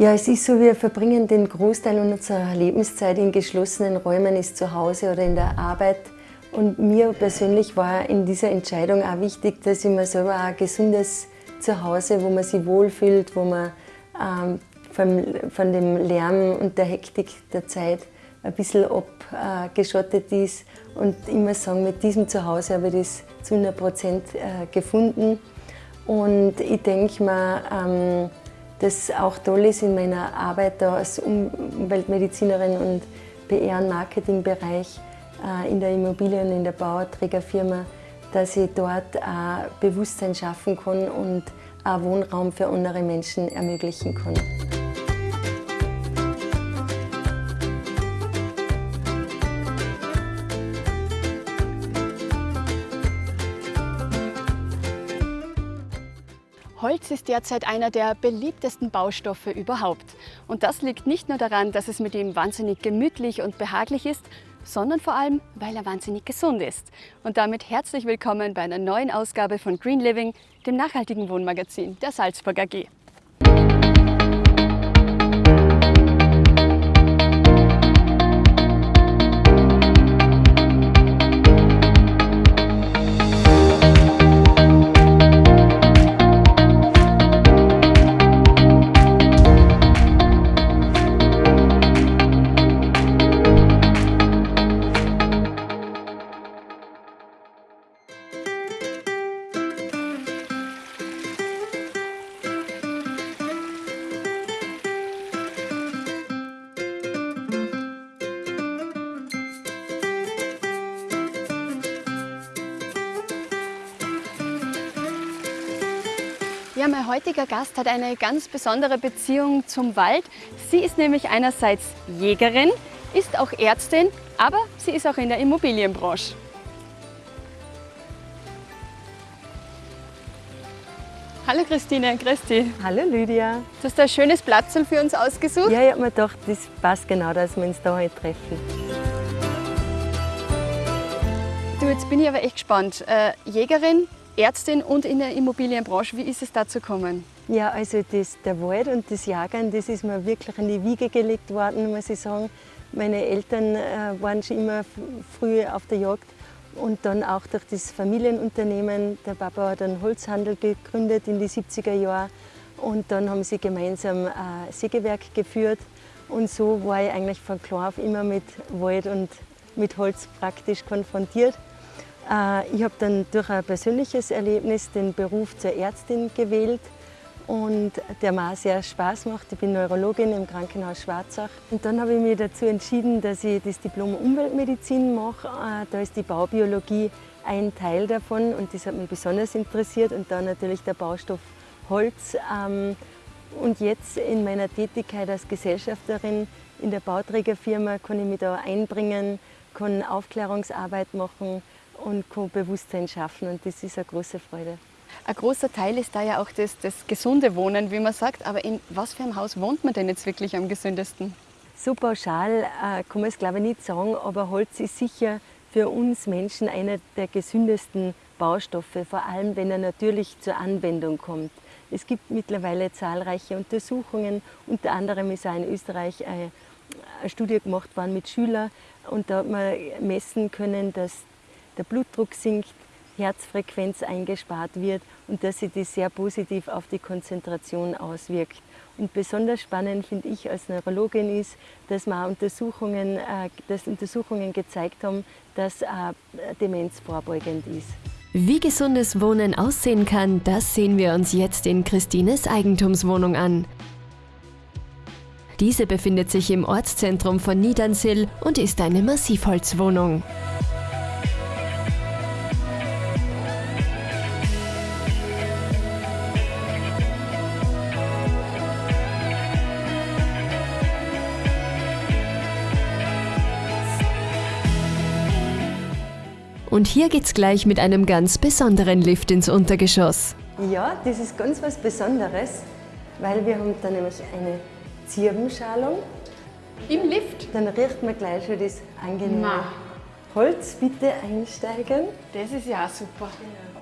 Ja, es ist so, wir verbringen den Großteil unserer Lebenszeit in geschlossenen Räumen, ist zu Hause oder in der Arbeit. Und mir persönlich war in dieser Entscheidung auch wichtig, dass ich mir selber ein gesundes Zuhause, wo man sich wohlfühlt, wo man ähm, von, von dem Lärm und der Hektik der Zeit ein bisschen abgeschottet ist. Und muss sagen, mit diesem Zuhause habe ich das zu 100 Prozent äh, gefunden. Und ich denke mir, ähm, dass auch toll ist in meiner Arbeit als Umweltmedizinerin und PR- und Marketingbereich äh, in der Immobilien- und in der Bauträgerfirma, dass ich dort auch Bewusstsein schaffen kann und auch Wohnraum für andere Menschen ermöglichen kann. Ist derzeit einer der beliebtesten Baustoffe überhaupt. Und das liegt nicht nur daran, dass es mit ihm wahnsinnig gemütlich und behaglich ist, sondern vor allem, weil er wahnsinnig gesund ist. Und damit herzlich willkommen bei einer neuen Ausgabe von Green Living, dem nachhaltigen Wohnmagazin der Salzburg AG. Heutiger Gast hat eine ganz besondere Beziehung zum Wald. Sie ist nämlich einerseits Jägerin, ist auch Ärztin, aber sie ist auch in der Immobilienbranche. Hallo Christine, dich. Hallo Lydia. Du hast ein schönes Platz für uns ausgesucht. Ja, ich habe mir gedacht, das passt genau, dass wir uns da heute treffen. Du, jetzt bin ich aber echt gespannt. Äh, Jägerin, Ärztin und in der Immobilienbranche. Wie ist es dazu gekommen? Ja, also das, der Wald und das Jagern, das ist mir wirklich in die Wiege gelegt worden, muss ich sagen. Meine Eltern äh, waren schon immer früh auf der Jagd und dann auch durch das Familienunternehmen. Der Papa hat einen Holzhandel gegründet in die 70er Jahre und dann haben sie gemeinsam ein äh, Sägewerk geführt und so war ich eigentlich von klein auf immer mit Wald und mit Holz praktisch konfrontiert. Äh, ich habe dann durch ein persönliches Erlebnis den Beruf zur Ärztin gewählt und der mir auch sehr Spaß macht. Ich bin Neurologin im Krankenhaus Schwarzach. Und dann habe ich mich dazu entschieden, dass ich das Diplom Umweltmedizin mache. Äh, da ist die Baubiologie ein Teil davon und das hat mich besonders interessiert. Und dann natürlich der Baustoff Holz. Ähm, und jetzt in meiner Tätigkeit als Gesellschafterin in der Bauträgerfirma kann ich mich da einbringen, kann Aufklärungsarbeit machen und kann Bewusstsein schaffen und das ist eine große Freude. Ein großer Teil ist da ja auch das, das gesunde Wohnen, wie man sagt. Aber in was für einem Haus wohnt man denn jetzt wirklich am gesündesten? So pauschal äh, kann man es glaube ich nicht sagen, aber Holz ist sicher für uns Menschen einer der gesündesten Baustoffe, vor allem wenn er natürlich zur Anwendung kommt. Es gibt mittlerweile zahlreiche Untersuchungen, unter anderem ist auch in Österreich eine Studie gemacht worden mit Schülern und da hat man messen können, dass der Blutdruck sinkt, Herzfrequenz eingespart wird und dass sich das sehr positiv auf die Konzentration auswirkt. Und besonders spannend finde ich als Neurologin ist, dass, wir Untersuchungen, äh, dass Untersuchungen gezeigt haben, dass Demenz vorbeugend ist. Wie gesundes Wohnen aussehen kann, das sehen wir uns jetzt in Christines Eigentumswohnung an. Diese befindet sich im Ortszentrum von Niedernsill und ist eine Massivholzwohnung. Und hier geht's gleich mit einem ganz besonderen Lift ins Untergeschoss. Ja, das ist ganz was Besonderes, weil wir haben da nämlich eine Zirbenschalung. Im Lift? Dann riecht man gleich schon das angenehme Holz. Bitte einsteigen. Das ist ja auch super.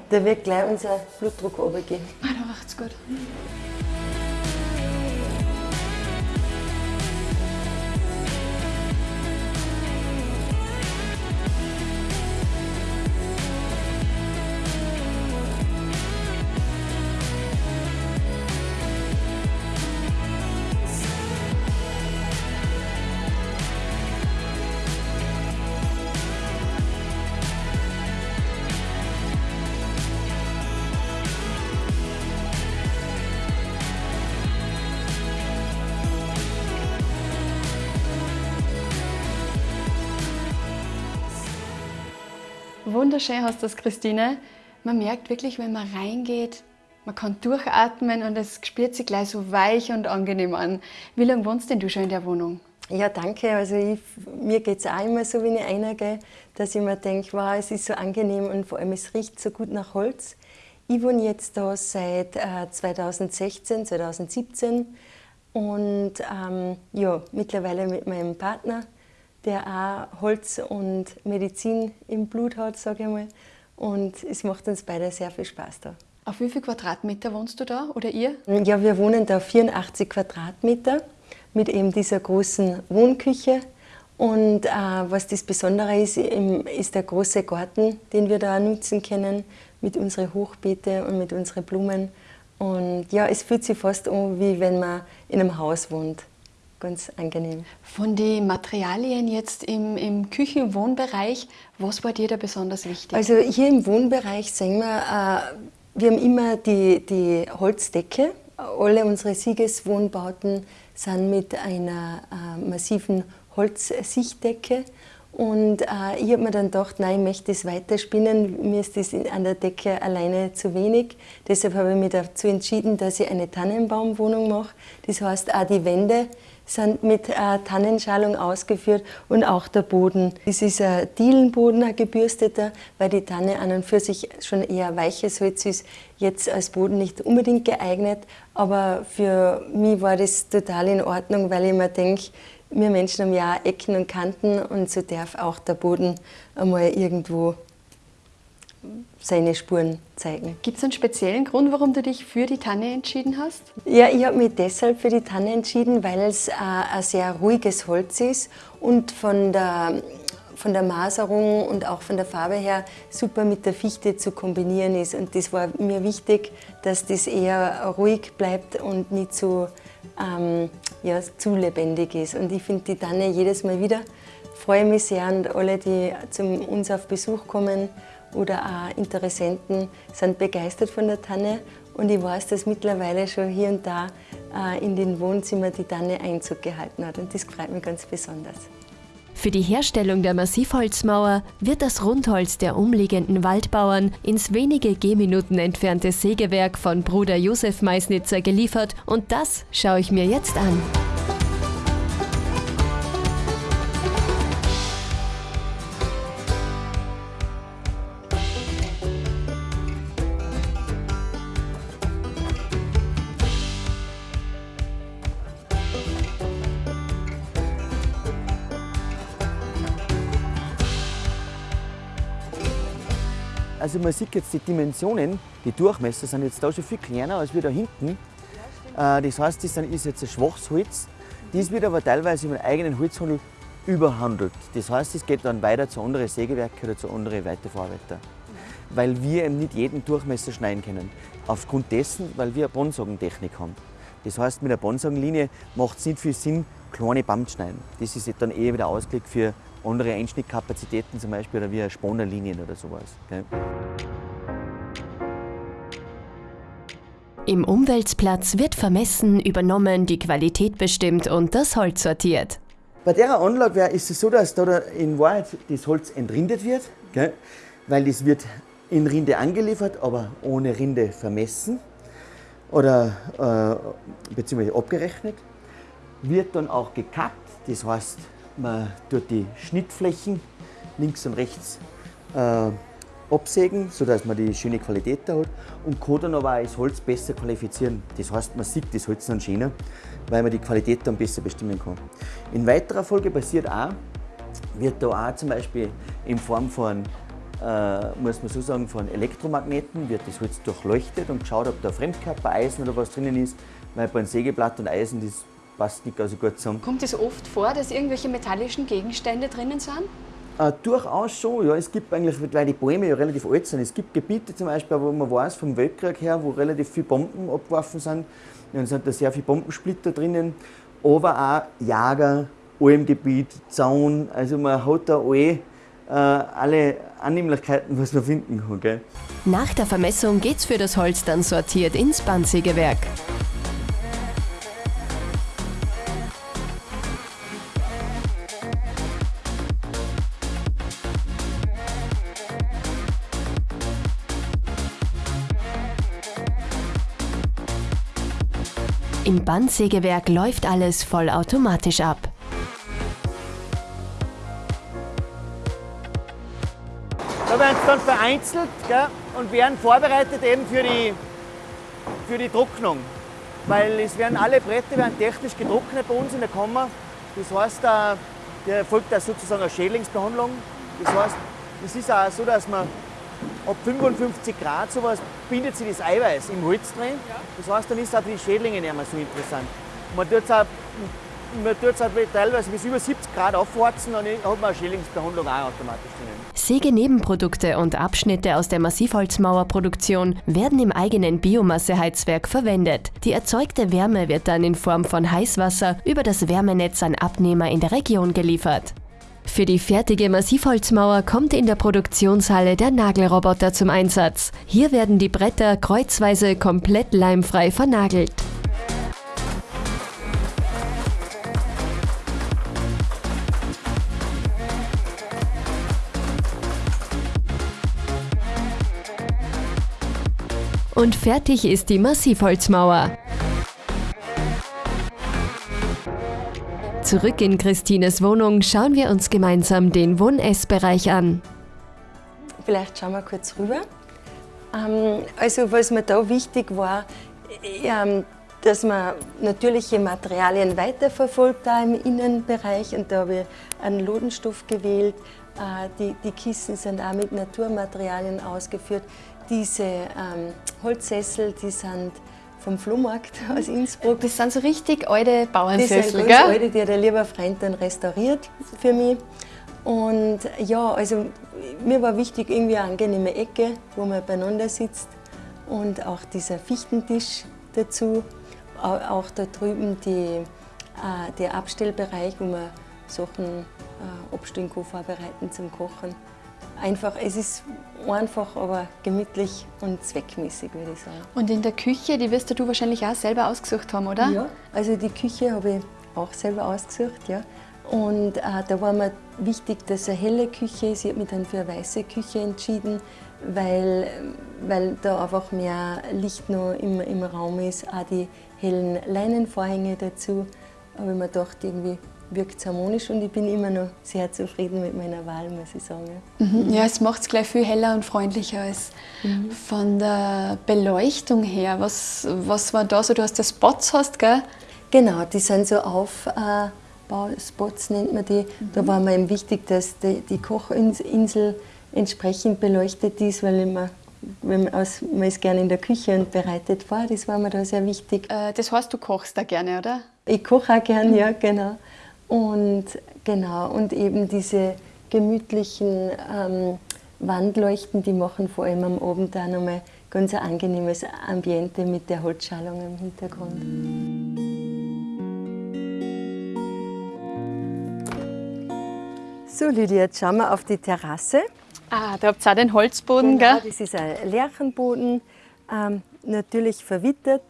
Da wird gleich unser Blutdruck runtergehen. Ah, da riecht's gut. Wunderschön hast du das, Christine. Man merkt wirklich, wenn man reingeht, man kann durchatmen und es spürt sich gleich so weich und angenehm an. Wie lange wohnst denn du schon in der Wohnung? Ja, danke. Also ich, mir geht es auch immer so, wenn ich reingehe, dass ich mir denke, wow, es ist so angenehm und vor allem es riecht so gut nach Holz. Ich wohne jetzt da seit äh, 2016, 2017 und ähm, ja, mittlerweile mit meinem Partner, der auch Holz und Medizin im Blut hat, sage ich mal. Und es macht uns beide sehr viel Spaß da. Auf wie viel Quadratmeter wohnst du da oder ihr? Ja, wir wohnen da 84 Quadratmeter mit eben dieser großen Wohnküche. Und äh, was das Besondere ist, ist der große Garten, den wir da nutzen können mit unseren Hochbeete und mit unseren Blumen. Und ja, es fühlt sich fast an, wie wenn man in einem Haus wohnt. Ganz angenehm. Von den Materialien jetzt im, im Küchen-Wohnbereich, was war dir da besonders wichtig? Also hier im Wohnbereich sehen wir, äh, wir haben immer die, die Holzdecke. Alle unsere Siegeswohnbauten sind mit einer äh, massiven Holzsichtdecke. Und äh, ich habe mir dann gedacht, nein, ich möchte das weiterspinnen. Mir ist das an der Decke alleine zu wenig. Deshalb habe ich mich dazu entschieden, dass ich eine Tannenbaumwohnung mache. Das heißt, auch die Wände sind mit äh, Tannenschalung ausgeführt und auch der Boden. Das ist ein Dielenboden, ein gebürsteter, weil die Tanne an und für sich schon eher weiches Holz ist. Jetzt als Boden nicht unbedingt geeignet, aber für mich war das total in Ordnung, weil ich mir denke, wir Menschen haben ja Ecken und Kanten und so darf auch der Boden einmal irgendwo seine Spuren zeigen. Gibt es einen speziellen Grund, warum du dich für die Tanne entschieden hast? Ja, ich habe mich deshalb für die Tanne entschieden, weil es äh, ein sehr ruhiges Holz ist und von der, von der Maserung und auch von der Farbe her super mit der Fichte zu kombinieren ist. Und das war mir wichtig, dass das eher ruhig bleibt und nicht so ähm, ja, zu lebendig ist. Und ich finde die Tanne jedes Mal wieder, freue mich sehr und alle, die zu uns auf Besuch kommen oder auch Interessenten, sind begeistert von der Tanne. Und ich weiß, dass mittlerweile schon hier und da äh, in den Wohnzimmern die Tanne Einzug gehalten hat. Und das freut mich ganz besonders. Für die Herstellung der Massivholzmauer wird das Rundholz der umliegenden Waldbauern ins wenige Gehminuten entfernte Sägewerk von Bruder Josef Meisnitzer geliefert und das schaue ich mir jetzt an. Also man sieht jetzt die Dimensionen, die Durchmesser sind jetzt da schon viel kleiner als wir da hinten. Äh, das heißt, das ist jetzt ein schwaches Holz. Dies wird aber teilweise im eigenen Holzhandel überhandelt. Das heißt, es geht dann weiter zu anderen Sägewerken oder zu anderen Weiterverarbeitern. Weil wir eben nicht jeden Durchmesser schneiden können. Aufgrund dessen, weil wir eine Bonsagentechnik haben. Das heißt, mit der Bonsagenlinie macht es nicht viel Sinn, kleine Band zu schneiden. Das ist dann eher wieder ausgelegt für andere Einschnittkapazitäten zum Beispiel oder wie Spannerlinien oder sowas. Gell? Im Umweltplatz wird vermessen, übernommen, die Qualität bestimmt und das Holz sortiert. Bei der Anlage ist es so, dass da in Wahrheit das Holz entrindet wird, gell? weil das wird in Rinde angeliefert, aber ohne Rinde vermessen oder äh, beziehungsweise abgerechnet. Wird dann auch gekappt, das heißt man tut die Schnittflächen links und rechts äh, absägen, sodass man die schöne Qualität da hat und kann dann aber auch das Holz besser qualifizieren. Das heißt, man sieht das Holz dann schöner, weil man die Qualität dann besser bestimmen kann. In weiterer Folge passiert auch, wird da auch zum Beispiel in Form von, äh, muss man so sagen, von Elektromagneten wird das Holz durchleuchtet und geschaut, ob da Fremdkörper, Eisen oder was drinnen ist, weil bei einem Sägeblatt und Eisen das passt nicht so gut zusammen. Kommt es oft vor, dass irgendwelche metallischen Gegenstände drinnen sind? Äh, durchaus schon, ja. Es gibt eigentlich, weil die Bäume ja relativ alt sind, es gibt Gebiete zum Beispiel, wo man weiß, vom Weltkrieg her, wo relativ viele Bomben abgeworfen sind. Dann sind da sehr viele Bombensplitter drinnen, aber auch Jager, Almgebiet, Zaun, also man hat da alle, äh, alle Annehmlichkeiten, was man finden kann. Gell? Nach der Vermessung geht's für das Holz dann sortiert ins Bandsägewerk. Im Bandsägewerk läuft alles vollautomatisch ab. Da werden sie dann vereinzelt gell, und werden vorbereitet eben für die, für die Trocknung. Weil es werden alle Bretter werden technisch getrocknet bei uns in der Kammer. Das heißt, da erfolgt da sozusagen eine Schädlingsbehandlung. Das heißt, es ist auch so, dass man ab 55 Grad sowas bindet sich das Eiweiß im Holz drin. Das heißt, dann ist auch für die Schädlinge nicht mehr so interessant. Man tut es auch man tut es halt teilweise bis über 70 Grad aufwarzen, dann hat man eine Schädlingsbehandlung auch automatisch drinnen. Sägenebenprodukte und Abschnitte aus der Massivholzmauerproduktion werden im eigenen Biomasseheizwerk verwendet. Die erzeugte Wärme wird dann in Form von Heißwasser über das Wärmenetz an Abnehmer in der Region geliefert. Für die fertige Massivholzmauer kommt in der Produktionshalle der Nagelroboter zum Einsatz. Hier werden die Bretter kreuzweise komplett leimfrei vernagelt. Und fertig ist die Massivholzmauer. Zurück in Christines Wohnung schauen wir uns gemeinsam den Wohn-Ess-Bereich an. Vielleicht schauen wir kurz rüber. Ähm, also was mir da wichtig war, ähm, dass man natürliche Materialien weiterverfolgt da im Innenbereich und da habe ich einen Lodenstoff gewählt. Äh, die, die Kissen sind auch mit Naturmaterialien ausgeführt. Diese ähm, Holzsessel, die sind vom Flohmarkt aus Innsbruck. Das sind so richtig alte Bauernsessel, Das sind ganz alte, die hat ein lieber Freund dann restauriert für mich. Und ja, also mir war wichtig, irgendwie eine angenehme Ecke, wo man beieinander sitzt. Und auch dieser Fichtentisch dazu. Auch da drüben die, äh, der Abstellbereich, wo man Sachen äh, abstellen kann, vorbereiten zum Kochen einfach, es ist einfach, aber gemütlich und zweckmäßig, würde ich sagen. Und in der Küche, die wirst du wahrscheinlich auch selber ausgesucht haben, oder? Ja, also die Küche habe ich auch selber ausgesucht, ja. Und äh, da war mir wichtig, dass es eine helle Küche ist. Ich habe mich dann für eine weiße Küche entschieden, weil, weil da einfach mehr Licht noch im, im Raum ist. Auch die hellen Leinenvorhänge dazu. habe ich mir gedacht, irgendwie wirkt harmonisch und ich bin immer noch sehr zufrieden mit meiner Wahl, muss ich sagen. Mhm. Ja, es macht es gleich viel heller und freundlicher als mhm. von der Beleuchtung her. Was, was war da so? Du hast ja Spots, hast, gell? Genau, die sind so Aufbauspots, nennt man die. Mhm. Da war mir eben wichtig, dass die, die Kochinsel entsprechend beleuchtet ist, weil immer wenn man, aus, man ist gerne in der Küche und bereitet vor, das war mir da sehr wichtig. Äh, das heißt, du kochst da gerne, oder? Ich koche auch gerne, ja, genau. Und genau, und eben diese gemütlichen ähm, Wandleuchten, die machen vor allem am Abend auch nochmal ganz ein angenehmes Ambiente mit der Holzschalung im Hintergrund. So Lydia, jetzt schauen wir auf die Terrasse. Ah, da habt ihr auch den Holzboden, genau, gell? das ist ein Lärchenboden, ähm, natürlich verwittert,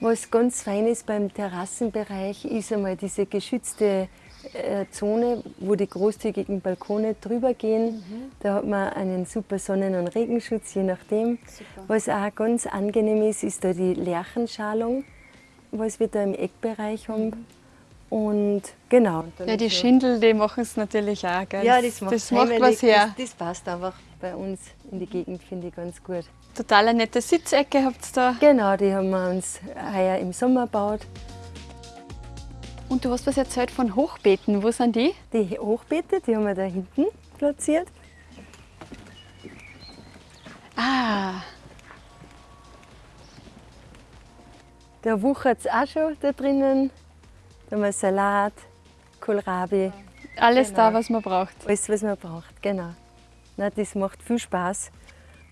was ganz fein ist beim Terrassenbereich, ist einmal diese geschützte äh, Zone, wo die großzügigen Balkone drüber gehen. Mhm. Da hat man einen super Sonnen- und Regenschutz, je nachdem. Super. Was auch ganz angenehm ist, ist da die Lärchenschalung, was wir da im Eckbereich haben. Mhm. Und genau. Ja, die Schindel, die machen es natürlich auch. Gell? Ja, das macht, das macht was her. Das, das passt einfach bei uns in die Gegend, finde ich ganz gut. Total eine nette Sitzecke habt ihr da. Genau, die haben wir uns heuer im Sommer gebaut. Und du hast was erzählt von Hochbeeten. Wo sind die? Die Hochbeete, die haben wir da hinten platziert. Ah. Da wuchert es auch schon da drinnen. Da haben wir Salat, Kohlrabi. Alles genau. da, was man braucht. Alles, was man braucht, genau. Na, das macht viel Spaß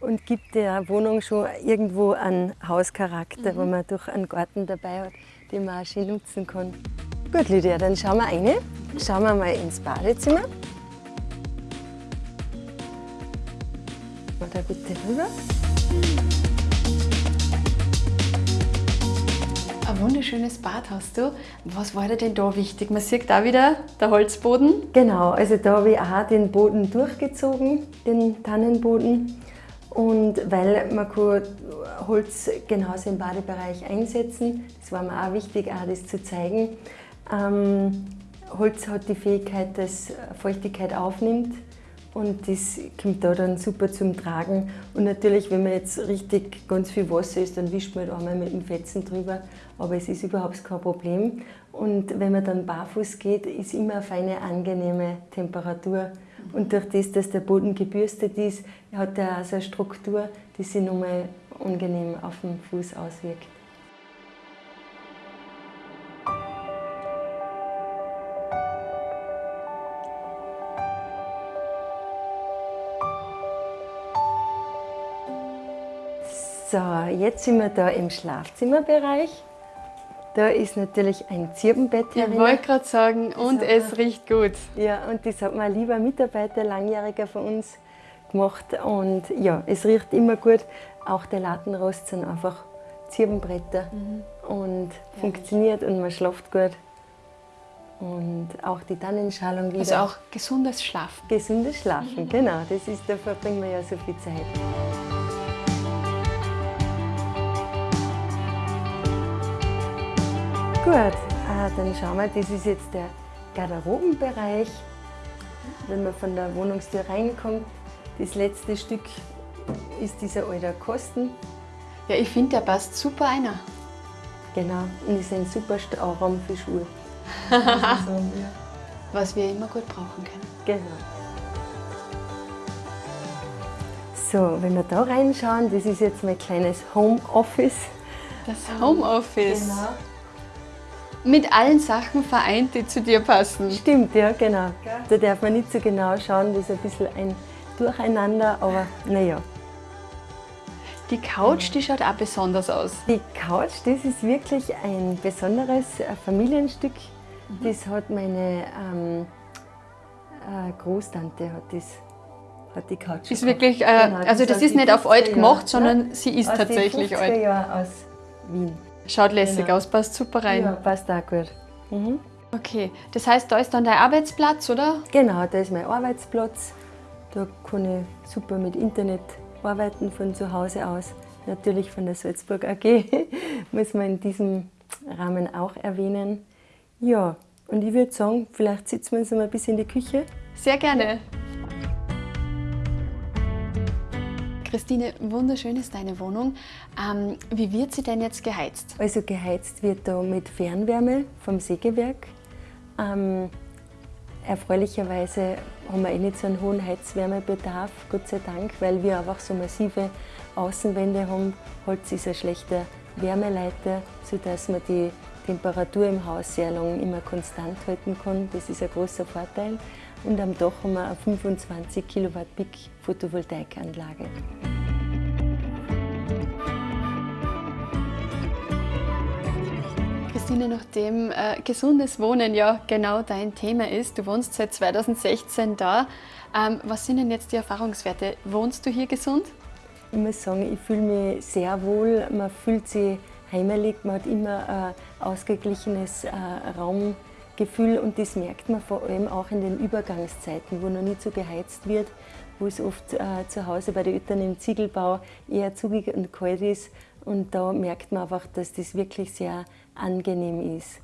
und gibt der Wohnung schon irgendwo einen Hauscharakter, mhm. wo man durch einen Garten dabei hat, den man auch schön nutzen kann. Gut, Lydia, dann schauen wir rein. Schauen wir mal ins Badezimmer. Mal da bitte rüber. Ein wunderschönes Bad hast du. Was war dir denn da wichtig? Man sieht da wieder der Holzboden. Genau, also da habe ich auch den Boden durchgezogen, den Tannenboden. Und weil man Holz genauso im Badebereich einsetzen, das war mir auch wichtig, auch das zu zeigen. Ähm, Holz hat die Fähigkeit, dass Feuchtigkeit aufnimmt und das kommt da dann super zum Tragen. Und natürlich, wenn man jetzt richtig ganz viel Wasser ist, dann wischt man halt einmal mit dem Fetzen drüber, aber es ist überhaupt kein Problem. Und wenn man dann barfuß geht, ist immer eine feine, angenehme Temperatur. Und durch das, dass der Boden gebürstet ist, hat er auch so eine Struktur, die sich nochmal angenehm auf den Fuß auswirkt. So, jetzt sind wir da im Schlafzimmerbereich. Da ist natürlich ein Zirbenbett Ich wollte gerade sagen, und hat es riecht gut. Ja, und das hat mein lieber Mitarbeiter, langjähriger von uns, gemacht. Und ja, es riecht immer gut. Auch der Lattenrost sind einfach Zirbenbretter und funktioniert und man schlaft gut. Und auch die Tannenschalung wieder. Also auch gesundes Schlafen. Gesundes Schlafen, genau. Das ist, da verbringen wir ja so viel Zeit. Gut, äh, dann schauen wir, das ist jetzt der Garderobenbereich. Wenn man von der Wohnungstür reinkommt, das letzte Stück ist dieser alte Kosten. Ja, ich finde, der passt super einer. Genau, und ist ein super Stauraum für Schuhe. Was wir immer gut brauchen können. Genau. So, wenn wir da reinschauen, das ist jetzt mein kleines Homeoffice. Das Homeoffice. Genau. Mit allen Sachen vereint, die zu dir passen. Stimmt, ja, genau. Da darf man nicht so genau schauen, das ist ein bisschen ein Durcheinander, aber naja. Die Couch, die schaut auch besonders aus. Die Couch, das ist wirklich ein besonderes Familienstück. Das hat meine ähm, äh, Großtante hat das, hat die Couch. Ist wirklich, äh, Genau, also das aus ist nicht auf 50er alt gemacht, sondern sie ist aus tatsächlich den 50er alt. Aus Wien. Schaut lässig Genau. aus, passt super rein. Ja, passt auch gut. Mhm. Okay, das heißt, da ist dann dein Arbeitsplatz, oder? Genau, da ist mein Arbeitsplatz. Da kann ich super mit Internet arbeiten von zu Hause aus. Natürlich von der Salzburg AG, muss man in diesem Rahmen auch erwähnen. Ja, und ich würde sagen, vielleicht sitzen wir uns mal ein bisschen in die Küche. Sehr gerne. Christine, wunderschön ist deine Wohnung. Ähm, wie wird sie denn jetzt geheizt? Also geheizt wird da mit Fernwärme vom Sägewerk. Ähm, erfreulicherweise haben wir eh nicht so einen hohen Heizwärmebedarf, Gott sei Dank, weil wir einfach so massive Außenwände haben. Holz ist ein schlechter Wärmeleiter, sodass man die Temperatur im Haus sehr lang immer konstant halten kann. Das ist ein großer Vorteil. Und am Dach haben wir eine 25 Kilowatt Peak Photovoltaikanlage. Christine, nachdem äh, gesundes Wohnen ja genau dein Thema ist, du wohnst seit 2016 da. Ähm, was sind denn jetzt die Erfahrungswerte? Wohnst du hier gesund? Ich muss sagen, ich fühle mich sehr wohl. Man fühlt sich heimelig, man hat immer ein ausgeglichenes äh, Raumgefühl und das merkt man vor allem auch in den Übergangszeiten, wo noch nicht so geheizt wird, wo es oft äh, zu Hause bei den Eltern im Ziegelbau eher zugig und kalt ist. Und da merkt man einfach, dass das wirklich sehr angenehm ist.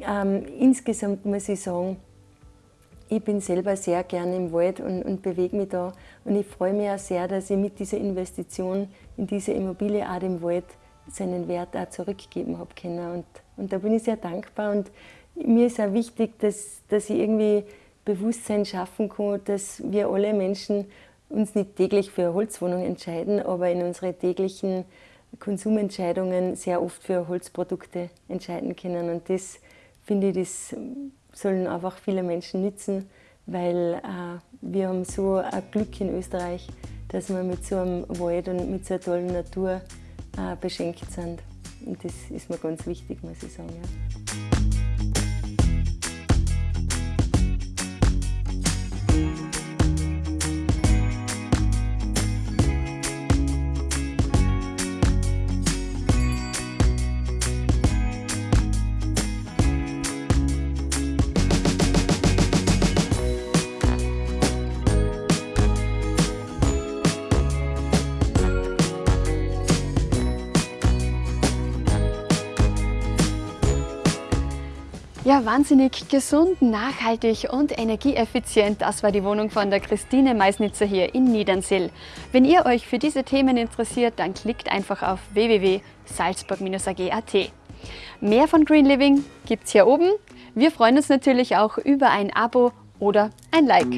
Ähm, insgesamt muss ich sagen, ich bin selber sehr gerne im Wald und, und bewege mich da. Und ich freue mich auch sehr, dass ich mit dieser Investition in diese Immobilie auch dem Wald seinen Wert auch zurückgeben habe können. Und, und da bin ich sehr dankbar. Und mir ist auch wichtig, dass, dass ich irgendwie Bewusstsein schaffen kann, dass wir alle Menschen uns nicht täglich für eine Holzwohnung entscheiden, aber in unsere täglichen Konsumentscheidungen sehr oft für Holzprodukte entscheiden können. Und das finde ich, das sollen einfach viele Menschen nützen, weil äh, wir haben so ein Glück in Österreich, dass wir mit so einem Wald und mit so einer tollen Natur äh, beschenkt sind. Und das ist mir ganz wichtig, muss ich sagen. Ja. Ja, wahnsinnig gesund, nachhaltig und energieeffizient. Das war die Wohnung von der Christine Meisnitzer hier in Niedernsill. Wenn ihr euch für diese Themen interessiert, dann klickt einfach auf www.salzburg-ag.at. Mehr von Green Living gibt's hier oben. Wir freuen uns natürlich auch über ein Abo oder ein Like.